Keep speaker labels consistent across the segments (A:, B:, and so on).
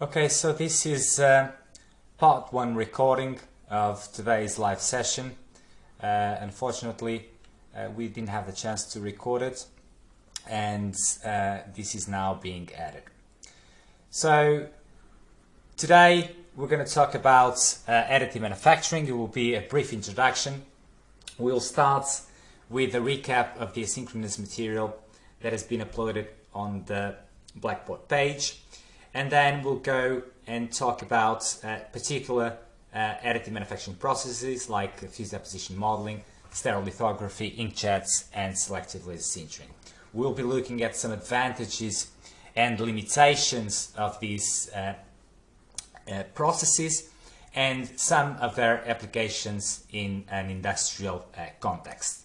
A: Okay, so this is uh, part one recording of today's live session. Uh, unfortunately, uh, we didn't have the chance to record it and uh, this is now being added. So today we're going to talk about uh, additive manufacturing. It will be a brief introduction. We'll start with a recap of the asynchronous material that has been uploaded on the Blackboard page. And then we'll go and talk about uh, particular uh, additive manufacturing processes like fused deposition modeling, stereolithography, inkjets, and selective laser sintering. We'll be looking at some advantages and limitations of these uh, uh processes and some of their applications in an industrial uh, context.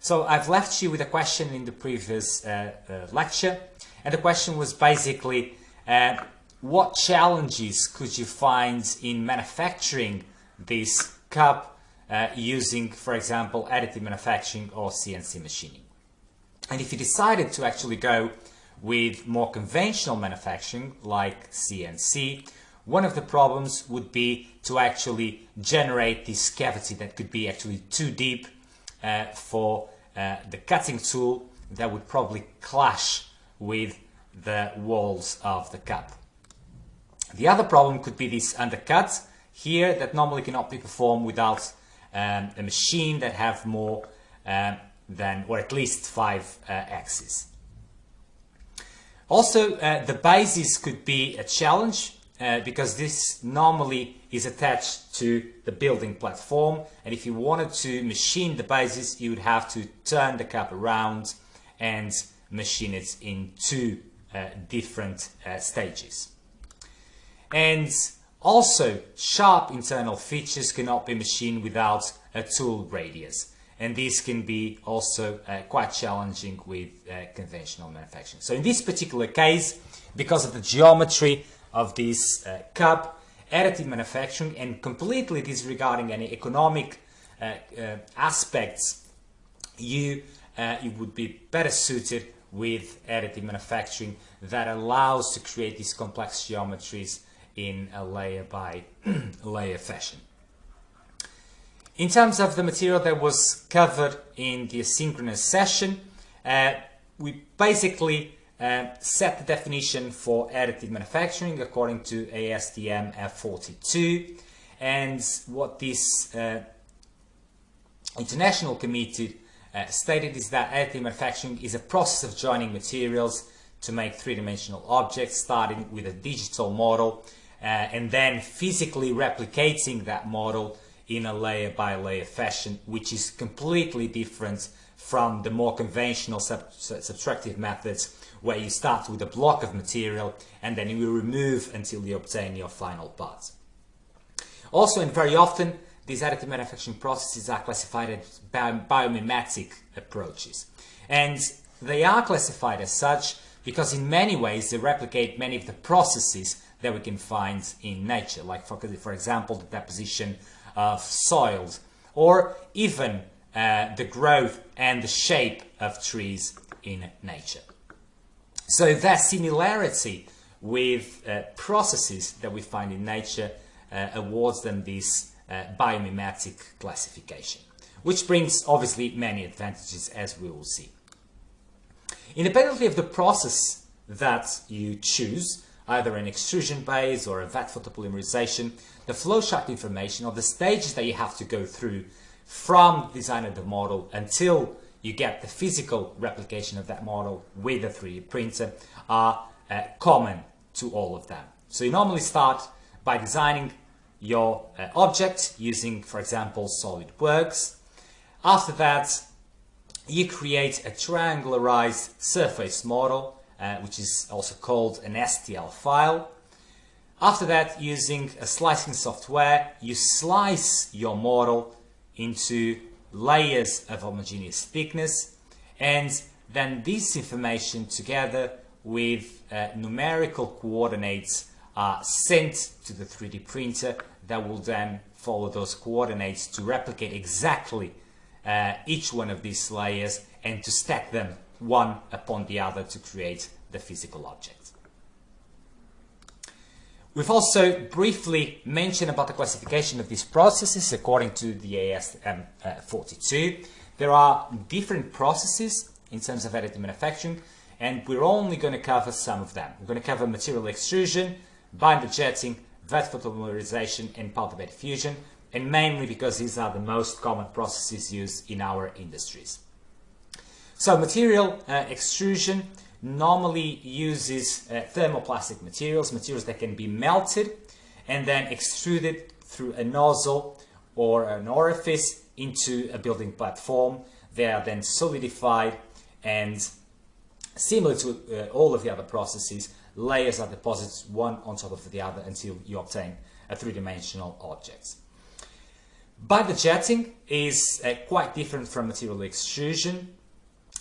A: So I've left you with a question in the previous uh, lecture, and the question was basically, uh, what challenges could you find in manufacturing this cup uh, using, for example, additive manufacturing or CNC machining? And if you decided to actually go with more conventional manufacturing, like CNC, one of the problems would be to actually generate this cavity that could be actually too deep uh, for uh, the cutting tool that would probably clash with the walls of the cup. The other problem could be this undercut here that normally cannot be performed without um, a machine that have more um, than or at least five uh, axes. Also, uh, the bases could be a challenge uh, because this normally is attached to the building platform and if you wanted to machine the bases you would have to turn the cup around and machine it in two different uh, stages. And also sharp internal features cannot be machined without a tool radius and this can be also uh, quite challenging with uh, conventional manufacturing. So in this particular case, because of the geometry of this uh, cup, additive manufacturing, and completely disregarding any economic uh, uh, aspects, you, uh, you would be better suited with additive manufacturing that allows to create these complex geometries in a layer by layer fashion. In terms of the material that was covered in the asynchronous session, uh, we basically uh, set the definition for additive manufacturing according to ASTM F42 and what this uh, international committee uh, stated is that additive manufacturing is a process of joining materials to make three-dimensional objects starting with a digital model uh, and then physically replicating that model in a layer by layer fashion which is completely different from the more conventional sub subtractive methods where you start with a block of material and then you remove until you obtain your final part. Also, and very often, these additive manufacturing processes are classified as biomimetic approaches. And they are classified as such because in many ways they replicate many of the processes that we can find in nature, like for, for example the deposition of soils, or even uh, the growth and the shape of trees in nature. So that similarity with uh, processes that we find in nature uh, awards them this biomimetic classification, which brings obviously many advantages as we will see. Independently of the process that you choose, either an extrusion base or a vat photopolymerization, the flowchart information or the stages that you have to go through from design of the model until you get the physical replication of that model with a 3D printer are uh, common to all of them. So you normally start by designing your uh, object using, for example, SolidWorks. After that, you create a triangularized surface model, uh, which is also called an STL file. After that, using a slicing software, you slice your model into layers of homogeneous thickness and then this information together with uh, numerical coordinates are sent to the 3D printer that will then follow those coordinates to replicate exactly uh, each one of these layers and to stack them one upon the other to create the physical object. We've also briefly mentioned about the classification of these processes according to the AS42. Um, there are different processes in terms of additive manufacturing, and we're only going to cover some of them. We're going to cover material extrusion, binder jetting, vat photopolymerization, and powder bed fusion, and mainly because these are the most common processes used in our industries. So material uh, extrusion normally uses uh, thermoplastic materials, materials that can be melted and then extruded through a nozzle or an orifice into a building platform. They are then solidified and similar to uh, all of the other processes, layers are deposits one on top of the other until you obtain a three-dimensional object. Binder jetting is uh, quite different from material extrusion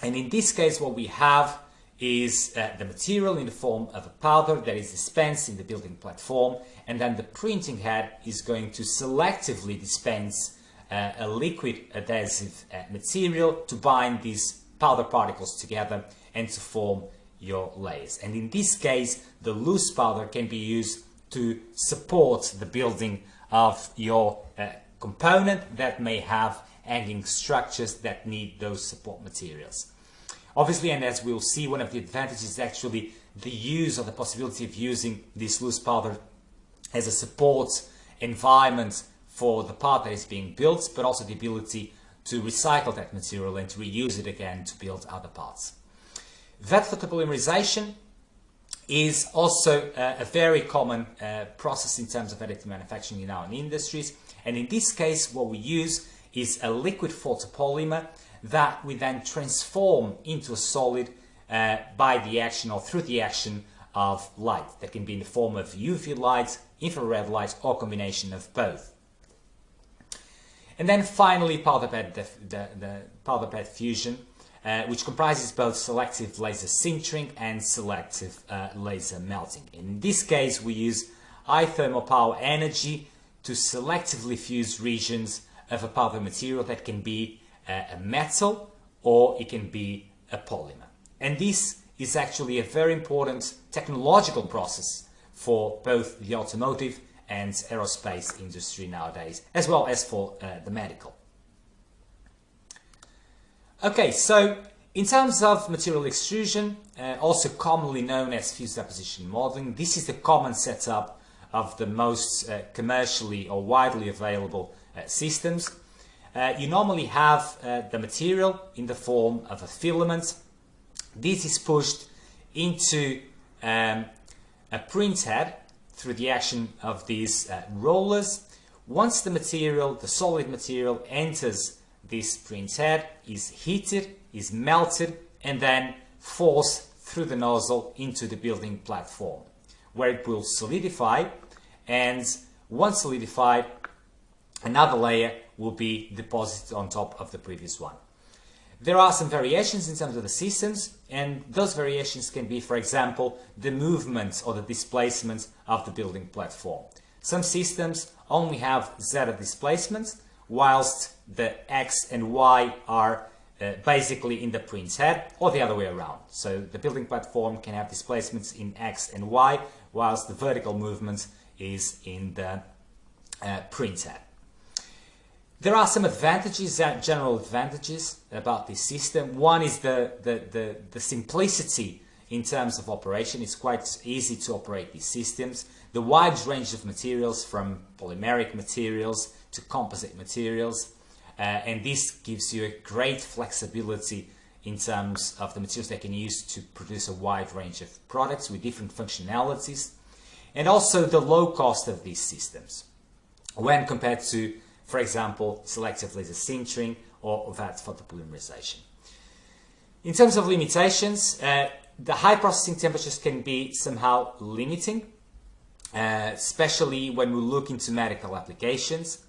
A: and in this case what we have is uh, the material in the form of a powder that is dispensed in the building platform and then the printing head is going to selectively dispense uh, a liquid adhesive uh, material to bind these powder particles together and to form your layers. And in this case, the loose powder can be used to support the building of your uh, component that may have hanging structures that need those support materials. Obviously, and as we'll see, one of the advantages is actually the use or the possibility of using this loose powder as a support environment for the part that is being built, but also the ability to recycle that material and to reuse it again to build other parts. Vat photopolymerization is also uh, a very common uh, process in terms of additive manufacturing in our industries. And in this case, what we use is a liquid photopolymer that we then transform into a solid uh, by the action or through the action of light. That can be in the form of UV light, infrared light, or combination of both. And then finally, the, the, the powder bed fusion, uh, which comprises both selective laser sintering and selective uh, laser melting. In this case, we use high thermal power energy to selectively fuse regions of a powder material that can be uh, a metal or it can be a polymer. And this is actually a very important technological process for both the automotive and aerospace industry nowadays, as well as for uh, the medical. Okay, so in terms of material extrusion, uh, also commonly known as fused deposition modeling, this is the common setup of the most uh, commercially or widely available uh, systems. Uh, you normally have uh, the material in the form of a filament. This is pushed into um, a print head through the action of these uh, rollers. Once the material, the solid material, enters this print head, is heated, is melted, and then forced through the nozzle into the building platform, where it will solidify, and once solidified, another layer will be deposited on top of the previous one. There are some variations in terms of the systems, and those variations can be, for example, the movement or the displacement of the building platform. Some systems only have zeta displacements, whilst the X and Y are uh, basically in the print head, or the other way around. So the building platform can have displacements in X and Y, whilst the vertical movement is in the uh, print head. There are some advantages, uh, general advantages about this system. One is the, the, the, the, simplicity in terms of operation. It's quite easy to operate these systems. The wide range of materials from polymeric materials to composite materials. Uh, and this gives you a great flexibility in terms of the materials they can use to produce a wide range of products with different functionalities. And also the low cost of these systems when compared to for example, selective laser sintering or vat photopolymerization. In terms of limitations, uh, the high processing temperatures can be somehow limiting, uh, especially when we look into medical applications.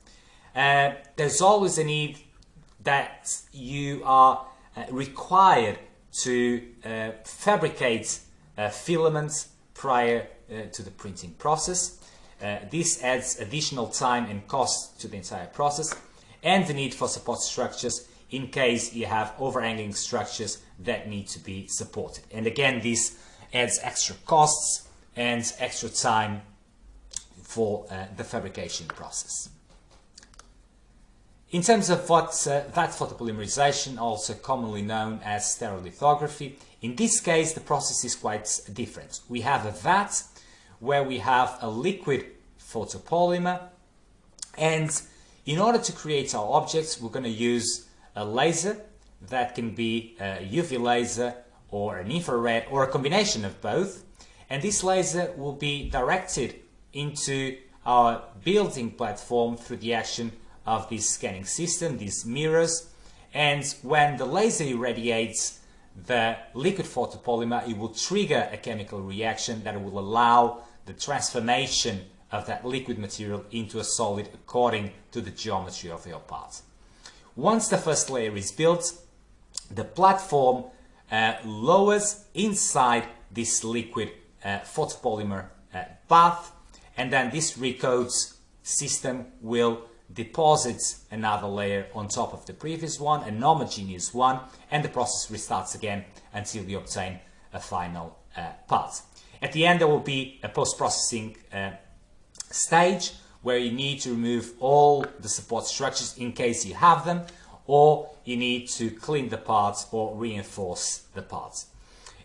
A: Uh, there's always a need that you are uh, required to uh, fabricate uh, filaments prior to the printing process. Uh, this adds additional time and cost to the entire process and the need for support structures in case you have overhanging structures that need to be supported. And again, this adds extra costs and extra time for uh, the fabrication process. In terms of what uh, vat photopolymerization, also commonly known as stereolithography, in this case the process is quite different. We have a vat where we have a liquid photopolymer and in order to create our objects we're going to use a laser that can be a UV laser or an infrared or a combination of both and this laser will be directed into our building platform through the action of this scanning system, these mirrors, and when the laser irradiates the liquid photopolymer, it will trigger a chemical reaction that will allow the transformation of that liquid material into a solid according to the geometry of your part. Once the first layer is built, the platform uh, lowers inside this liquid uh, photopolymer uh, bath and then this recoats system will deposit another layer on top of the previous one, an homogeneous one, and the process restarts again until you obtain a final uh, part. At the end there will be a post-processing uh, stage where you need to remove all the support structures in case you have them or you need to clean the parts or reinforce the parts.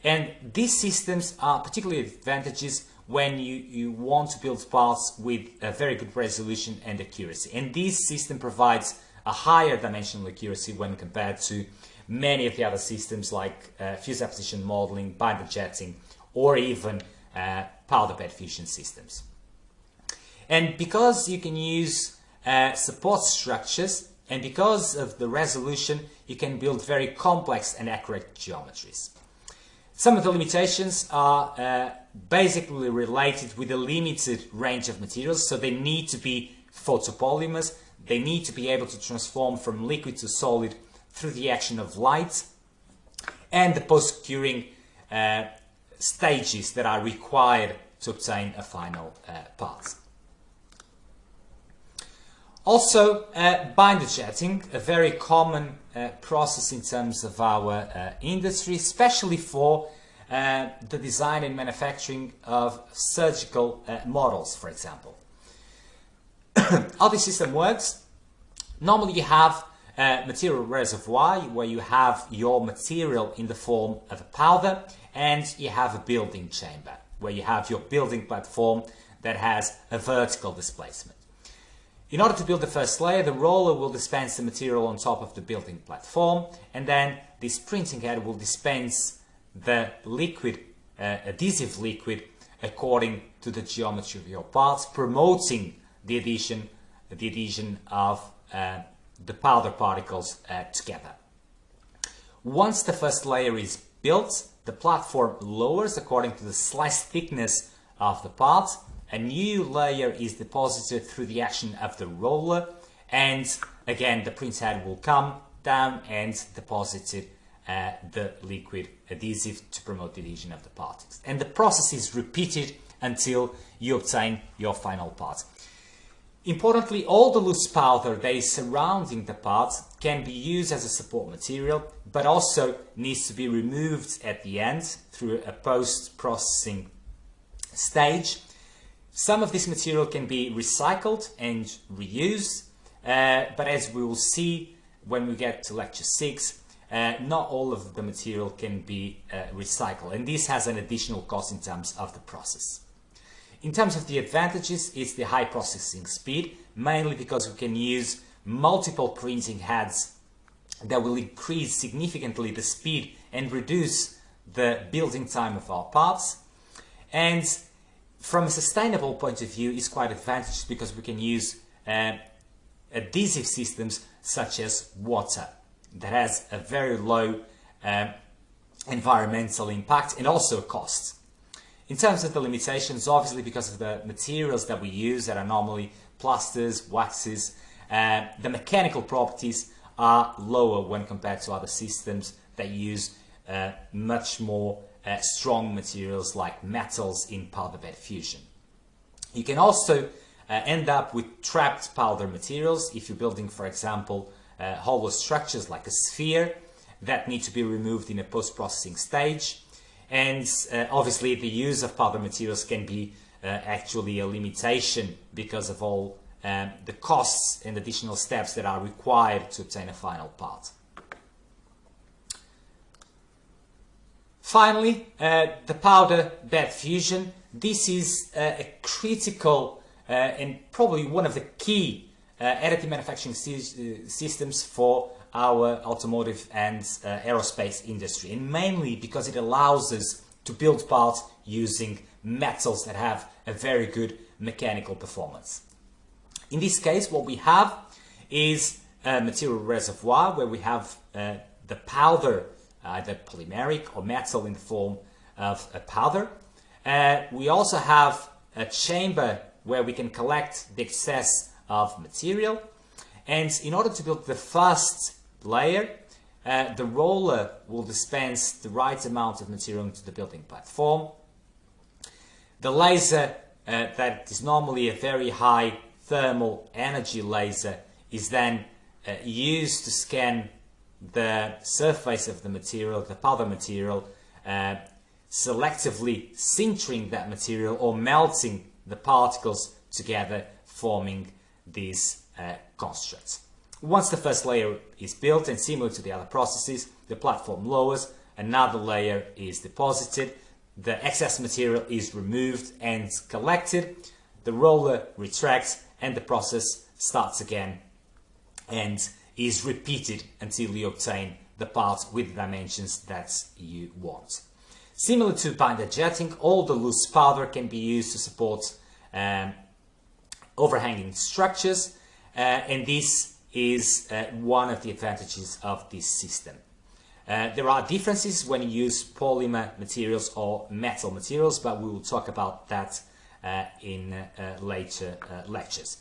A: And these systems are particularly advantageous when you, you want to build parts with a very good resolution and accuracy. And this system provides a higher dimensional accuracy when compared to many of the other systems like uh, fused deposition modeling, binder jetting, or even uh, powder bed fusion systems. And because you can use uh, support structures and because of the resolution, you can build very complex and accurate geometries. Some of the limitations are uh, basically related with a limited range of materials, so they need to be photopolymers, they need to be able to transform from liquid to solid through the action of light, and the post-curing uh, stages that are required to obtain a final uh, part. Also, uh, binder jetting, a very common process in terms of our uh, industry, especially for uh, the design and manufacturing of surgical uh, models, for example. How this system works, normally you have a material reservoir where you have your material in the form of a powder and you have a building chamber where you have your building platform that has a vertical displacement. In order to build the first layer, the roller will dispense the material on top of the building platform, and then this printing head will dispense the liquid, uh, adhesive liquid, according to the geometry of your parts, promoting the adhesion, the adhesion of uh, the powder particles uh, together. Once the first layer is built, the platform lowers according to the slice thickness of the part a new layer is deposited through the action of the roller and again the printhead will come down and deposit uh, the liquid adhesive to promote the adhesion of the particles. And the process is repeated until you obtain your final part. Importantly, all the loose powder that is surrounding the part can be used as a support material, but also needs to be removed at the end through a post-processing stage some of this material can be recycled and reused, uh, but as we will see when we get to lecture 6, uh, not all of the material can be uh, recycled and this has an additional cost in terms of the process. In terms of the advantages, it's the high processing speed, mainly because we can use multiple printing heads that will increase significantly the speed and reduce the building time of our parts. And from a sustainable point of view, it's quite advantageous because we can use uh, adhesive systems such as water that has a very low um, environmental impact and also cost. In terms of the limitations, obviously because of the materials that we use that are normally plasters, waxes, uh, the mechanical properties are lower when compared to other systems that use uh, much more uh, strong materials like metals in powder bed fusion. You can also uh, end up with trapped powder materials if you're building, for example, uh, hollow structures like a sphere that need to be removed in a post-processing stage. And uh, obviously the use of powder materials can be uh, actually a limitation because of all um, the costs and additional steps that are required to obtain a final part. Finally, uh, the powder bed fusion. This is uh, a critical uh, and probably one of the key uh, additive manufacturing sy uh, systems for our automotive and uh, aerospace industry and mainly because it allows us to build parts using metals that have a very good mechanical performance. In this case, what we have is a material reservoir where we have the powder, either polymeric or metal in the form of a powder. Uh, we also have a chamber where we can collect the excess of material. And in order to build the first layer, uh, the roller will dispense the right amount of material into the building platform. The laser uh, that is normally a very high thermal energy laser is then uh, used to scan the surface of the material, the powder material, uh, selectively sintering that material or melting the particles together, forming these uh, constructs. Once the first layer is built and similar to the other processes, the platform lowers, another layer is deposited, the excess material is removed and collected, the roller retracts and the process starts again and is repeated until you obtain the part with the dimensions that you want. Similar to binder jetting, all the loose powder can be used to support um, overhanging structures uh, and this is uh, one of the advantages of this system. Uh, there are differences when you use polymer materials or metal materials, but we will talk about that uh, in uh, later uh, lectures.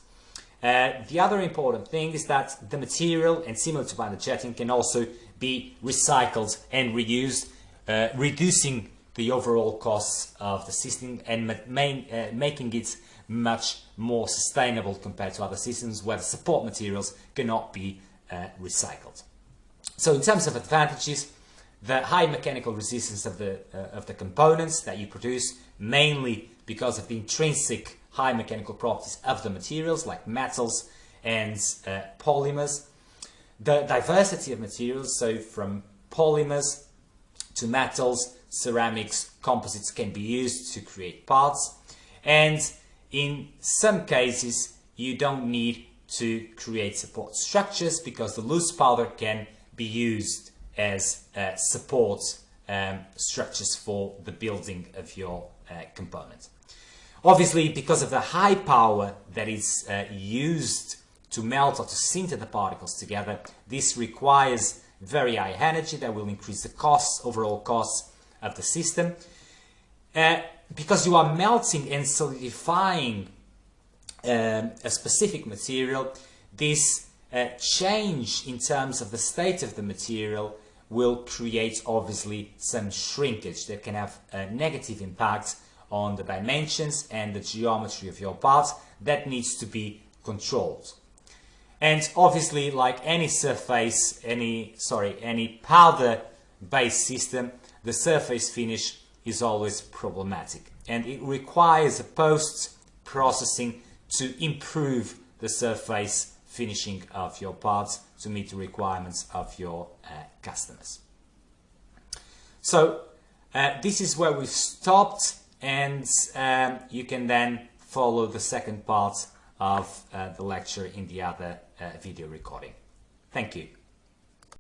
A: Uh, the other important thing is that the material, and similar to binder jetting, can also be recycled and reused, uh, reducing the overall costs of the system and main, making it much more sustainable compared to other systems where the support materials cannot be recycled. So in terms of advantages, the high mechanical resistance of the, uh, of the components that you produce, mainly because of the intrinsic high mechanical properties of the materials like metals and uh, polymers. The diversity of materials, so from polymers to metals, ceramics, composites can be used to create parts. And in some cases, you don't need to create support structures because the loose powder can be used as uh, support um, structures for the building of your uh, component. Obviously, because of the high power that is uh, used to melt or to sinter the particles together, this requires very high energy that will increase the costs, overall costs of the system. Uh, because you are melting and solidifying um, a specific material, this uh, change in terms of the state of the material will create obviously some shrinkage that can have a negative impact on the dimensions and the geometry of your parts that needs to be controlled. And obviously, like any surface, any, sorry, any powder-based system, the surface finish is always problematic. And it requires a post-processing to improve the surface finishing of your parts to meet the requirements of your uh, customers. So uh, this is where we've stopped and um, you can then follow the second part of uh, the lecture in the other uh, video recording. Thank you.